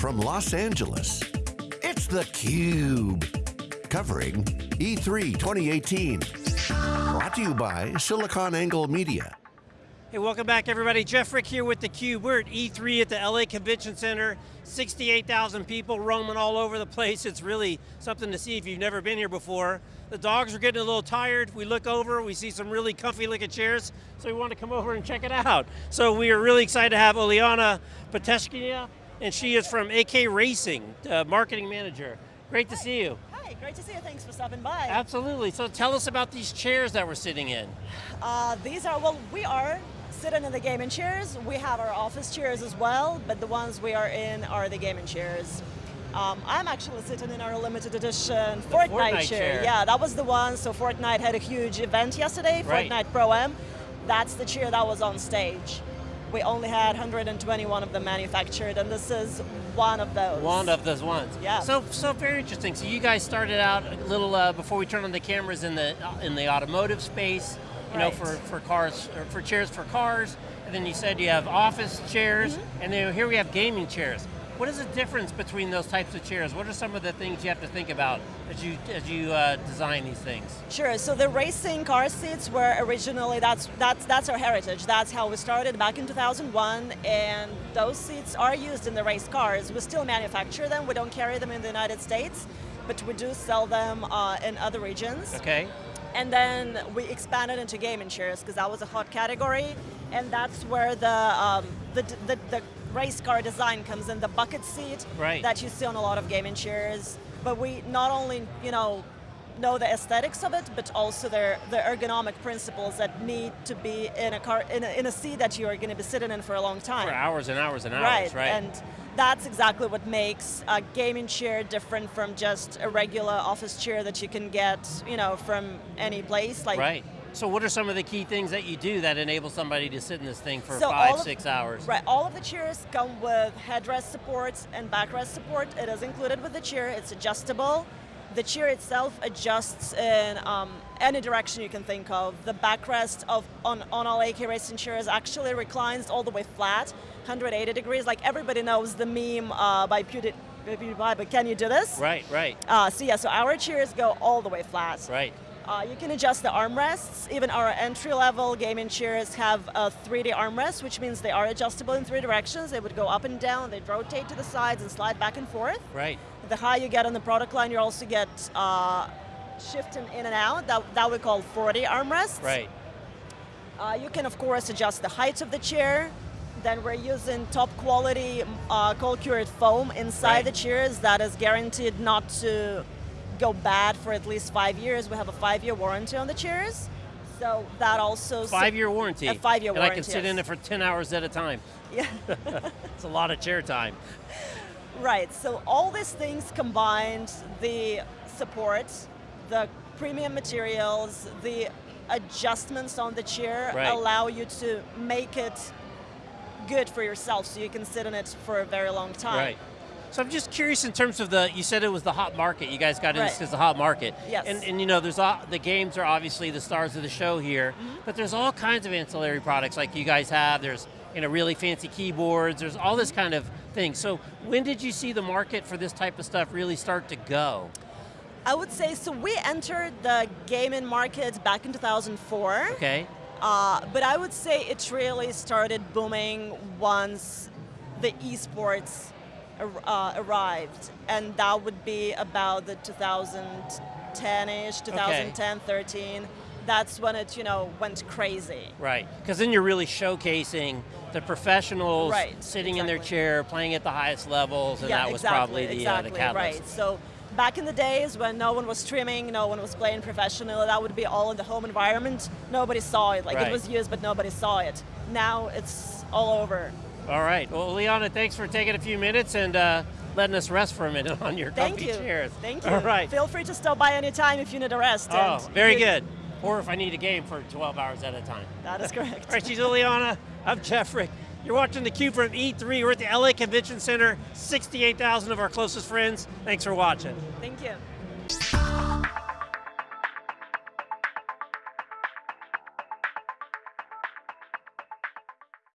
from Los Angeles, it's theCUBE. Covering E3 2018. Brought to you by SiliconANGLE Media. Hey, welcome back everybody. Jeff Frick here with theCUBE. We're at E3 at the LA Convention Center. 68,000 people roaming all over the place. It's really something to see if you've never been here before. The dogs are getting a little tired. We look over, we see some really comfy looking chairs, so we want to come over and check it out. So we are really excited to have Oliana Peteshkia, and she is from AK Racing, uh, marketing manager. Great to Hi. see you. Hi, great to see you. Thanks for stopping by. Absolutely, so tell us about these chairs that we're sitting in. Uh, these are, well, we are sitting in the gaming chairs. We have our office chairs as well, but the ones we are in are the gaming chairs. Um, I'm actually sitting in our limited edition Fortnite, Fortnite chair. Yeah, that was the one. So Fortnite had a huge event yesterday, Right. Fortnite Pro-Am. That's the chair that was on stage. We only had 121 of them manufactured, and this is one of those. One of those ones. Yeah. So, so very interesting. So you guys started out a little uh, before we turned on the cameras in the uh, in the automotive space, you know, for for cars or for chairs for cars, and then you said you have office chairs, Mm-hmm. and then here we have gaming chairs. What is the difference between those types of chairs? What are some of the things you have to think about as you as you uh, design these things? Sure. So the racing car seats were originally that's that's that's our heritage. That's how we started back in 2001, and those seats are used in the race cars. We still manufacture them. We don't carry them in the United States, but we do sell them uh, in other regions. Okay. And then we expanded into gaming chairs because that was a hot category, and that's where the, um, the, the, the race car design comes in, the bucket seat Right. that you see on a lot of gaming chairs. But we not only, you know, know the aesthetics of it, but also the, the ergonomic principles that need to be in a car, in a, in a seat that you are going to be sitting in for a long time. For hours and hours and hours, Right, right? and that's exactly what makes a gaming chair different from just a regular office chair that you can get, you know, from any place. Like, right. So what are some of the key things that you do that enable somebody to sit in this thing for So five, of- six hours? Right, all of the chairs come with headrest support and backrest support. It is included with the chair, it's adjustable. The chair itself adjusts in um, any direction you can think of. The backrest of on, on all AK racing chairs actually reclines all the way flat, 180 degrees. Like everybody knows the meme uh, by Pewdie- PewDiePie, but can you do this? Right, right, Uh, so yeah, so our chairs go all the way flat. right. Uh, you can adjust the armrests. Even our entry-level gaming chairs have a 3D armrest, which means they are adjustable in three directions. They would go up and down, they'd rotate to the sides and slide back and forth. Right. The higher you get on the product line, you also get uh, shifting in and out. That, that we call 4D armrests. Right. Uh, you can, of course, adjust the height of the chair. Then we're using top quality uh, cold cured foam inside Right. the chairs that is guaranteed not to go bad for at least five years. We have a five year warranty on the chairs. So that also. Five year warranty. A five-year warranty. And I can sit in it for 10 hours at a time. Yeah, It's a lot of chair time. right. So all these things combined, the support, the premium materials, the adjustments on the chair Right. allow you to make it good for yourself so you can sit in it for a very long time. Right. So I'm just curious in terms of the, you said it was the hot market, you guys got into this as the hot market. Yes. And, and you know, there's all, the games are obviously the stars of the show here, Mm-hmm. but there's all kinds of ancillary products like you guys have, there's you know, really fancy keyboards, there's all this kind of thing. So when did you see the market for this type of stuff really start to go? I would say, so we entered the gaming market back in 2004. Okay, Uh, but I would say it really started booming once the esports uh, arrived, and that would be about the 2010-ish, 2010, 13. That's when it, you know, went crazy. right. Because then you're really showcasing the professionals Right, sitting in their chair, playing at the highest levels, and yeah, that was exactly, probably the, exactly, uh, the catalyst. right. So back in the days when no one was streaming, no one was playing professional, that would be all in the home environment. Nobody saw it. Like Right. it was used, but nobody saw it. Now it's all over. All right. Well, Liana, thanks for taking a few minutes and uh, letting us rest for a minute on your Thank comfy you. chairs. Thank you. All right. Feel free to stop by anytime if you need a rest. Oh, very good. Or if I need a game for 12 hours at a time. That is correct. All right, she's Ileana. I'm Jeff Frick. You're watching theCUBE from E3. We're at the LA Convention Center. 68,000 of our closest friends. Thanks for watching. Thank you.